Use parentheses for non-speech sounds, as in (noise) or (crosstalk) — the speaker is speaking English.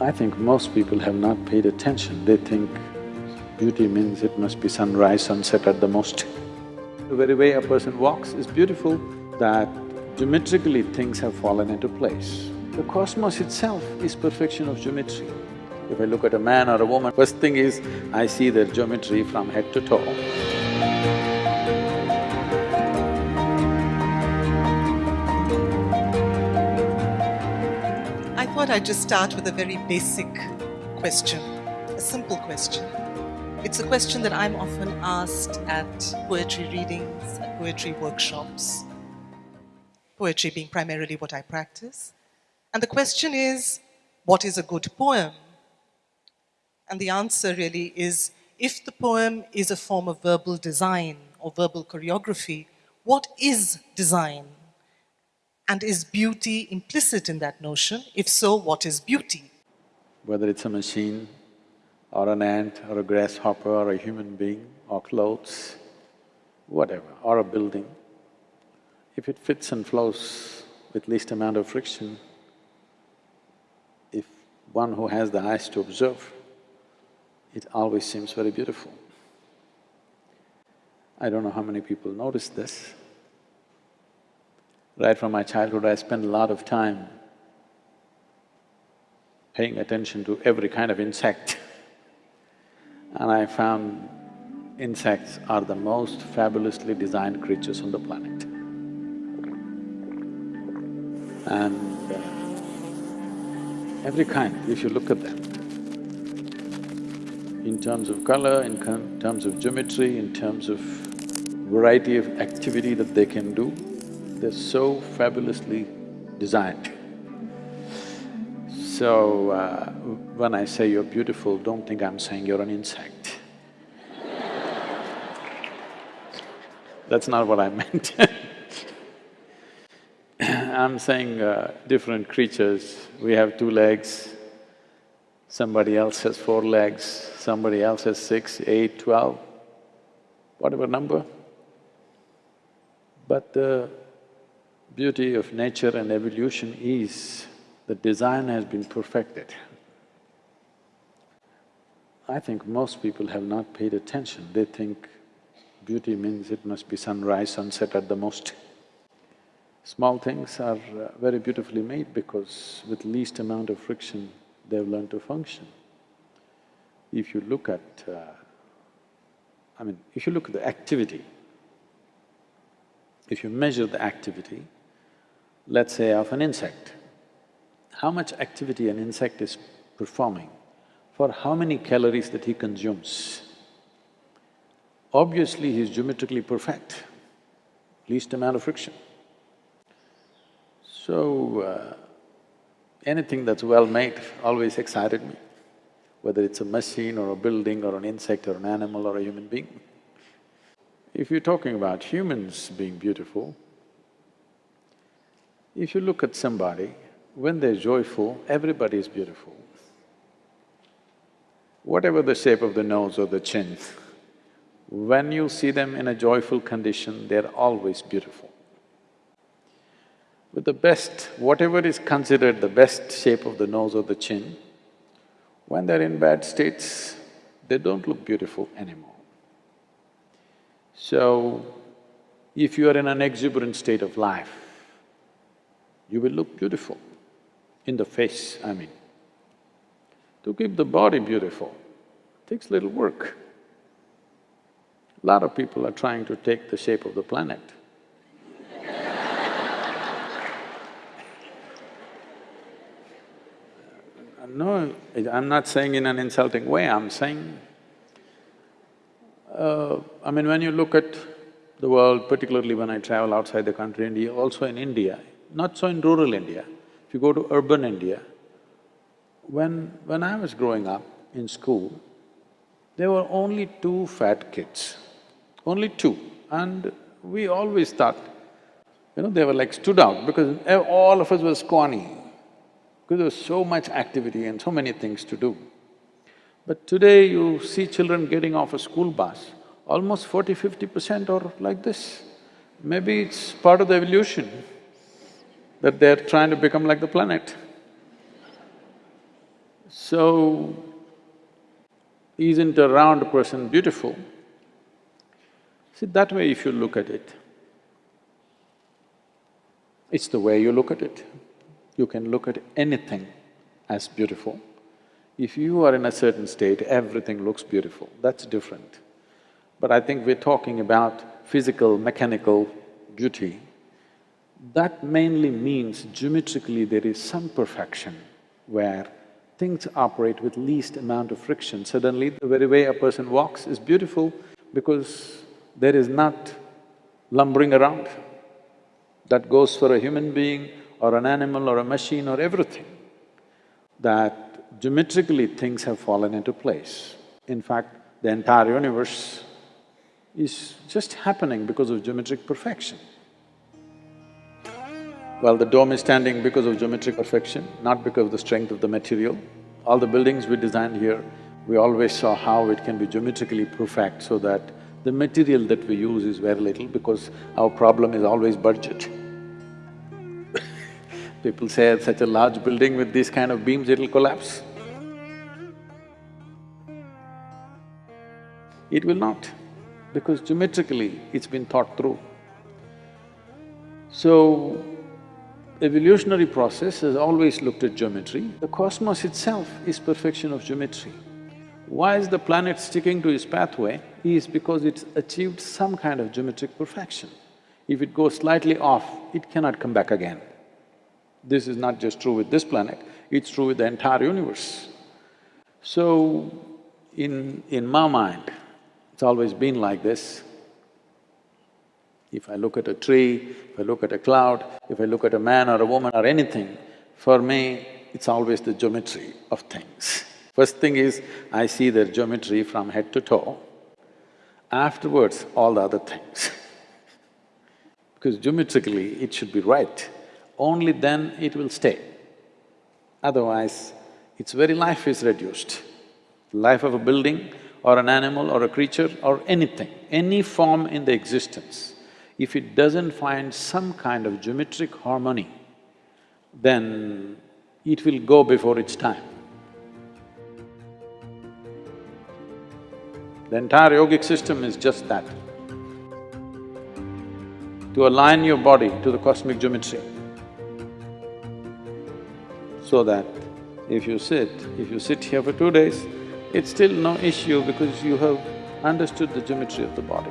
I think most people have not paid attention. They think beauty means it must be sunrise, sunset at the most. The very way a person walks is beautiful, that geometrically things have fallen into place. The cosmos itself is perfection of geometry. If I look at a man or a woman, first thing is, I see their geometry from head to toe. Thought I'd just start with a very basic question, a simple question. It's a question that I'm often asked at poetry readings, at poetry workshops, poetry being primarily what I practice. And the question is, what is a good poem? And the answer really is, if the poem is a form of verbal design or verbal choreography, what is design? And is beauty implicit in that notion? If so, what is beauty? Whether it's a machine, or an ant, or a grasshopper, or a human being, or clothes, whatever, or a building, if it fits and flows with least amount of friction, if one who has the eyes to observe, it always seems very beautiful. I don't know how many people notice this. Right from my childhood, I spent a lot of time paying attention to every kind of insect (laughs) and I found insects are the most fabulously designed creatures on the planet. And uh, every kind, if you look at them, in terms of color, in terms of geometry, in terms of variety of activity that they can do, they're so fabulously designed. So, uh, when I say you're beautiful, don't think I'm saying you're an insect. That's not what I meant (laughs) I'm saying uh, different creatures, we have two legs, somebody else has four legs, somebody else has six, eight, twelve, whatever number. But the beauty of nature and evolution is the design has been perfected. I think most people have not paid attention, they think beauty means it must be sunrise, sunset at the most. Small things are uh, very beautifully made because with least amount of friction, they've learned to function. If you look at… Uh, I mean, if you look at the activity, if you measure the activity, let's say of an insect, how much activity an insect is performing, for how many calories that he consumes. Obviously, he's geometrically perfect, least amount of friction. So, uh, anything that's well made always excited me, whether it's a machine or a building or an insect or an animal or a human being. If you're talking about humans being beautiful, if you look at somebody when they're joyful, everybody is beautiful. Whatever the shape of the nose or the chin, when you see them in a joyful condition, they're always beautiful. With the best, whatever is considered the best shape of the nose or the chin, when they're in bad states, they don't look beautiful anymore. So, if you are in an exuberant state of life, you will look beautiful in the face, I mean. To keep the body beautiful takes little work. A lot of people are trying to take the shape of the planet. (laughs) no, I'm not saying in an insulting way, I'm saying… Uh, I mean, when you look at the world, particularly when I travel outside the country, India, also in India, not so in rural India, if you go to urban India, when… when I was growing up in school, there were only two fat kids, only two. And we always thought, you know, they were like stood out because all of us were scrawny, because there was so much activity and so many things to do. But today you see children getting off a school bus, almost forty-fifty percent are like this. Maybe it's part of the evolution that they're trying to become like the planet. So, isn't a round person beautiful? See, that way if you look at it, it's the way you look at it. You can look at anything as beautiful. If you are in a certain state, everything looks beautiful, that's different. But I think we're talking about physical, mechanical beauty. That mainly means geometrically there is some perfection where things operate with least amount of friction. Suddenly, the very way a person walks is beautiful because there is not lumbering around. That goes for a human being or an animal or a machine or everything. That geometrically things have fallen into place. In fact, the entire universe is just happening because of geometric perfection. Well, the dome is standing because of geometric perfection, not because of the strength of the material. All the buildings we designed here, we always saw how it can be geometrically perfect so that the material that we use is very little because our problem is always budget. (laughs) People say such a large building with these kind of beams, it'll collapse. It will not, because geometrically it's been thought through. So, evolutionary process has always looked at geometry. The cosmos itself is perfection of geometry. Why is the planet sticking to its pathway? Is because it's achieved some kind of geometric perfection. If it goes slightly off, it cannot come back again. This is not just true with this planet, it's true with the entire universe. So, in… in my mind, it's always been like this. If I look at a tree, if I look at a cloud, if I look at a man or a woman or anything, for me, it's always the geometry of things. (laughs) First thing is, I see their geometry from head to toe. Afterwards, all the other things (laughs) because geometrically it should be right, only then it will stay. Otherwise, its very life is reduced. Life of a building or an animal or a creature or anything, any form in the existence if it doesn't find some kind of geometric harmony, then it will go before its time. The entire yogic system is just that. To align your body to the cosmic geometry, so that if you sit, if you sit here for two days, it's still no issue because you have understood the geometry of the body.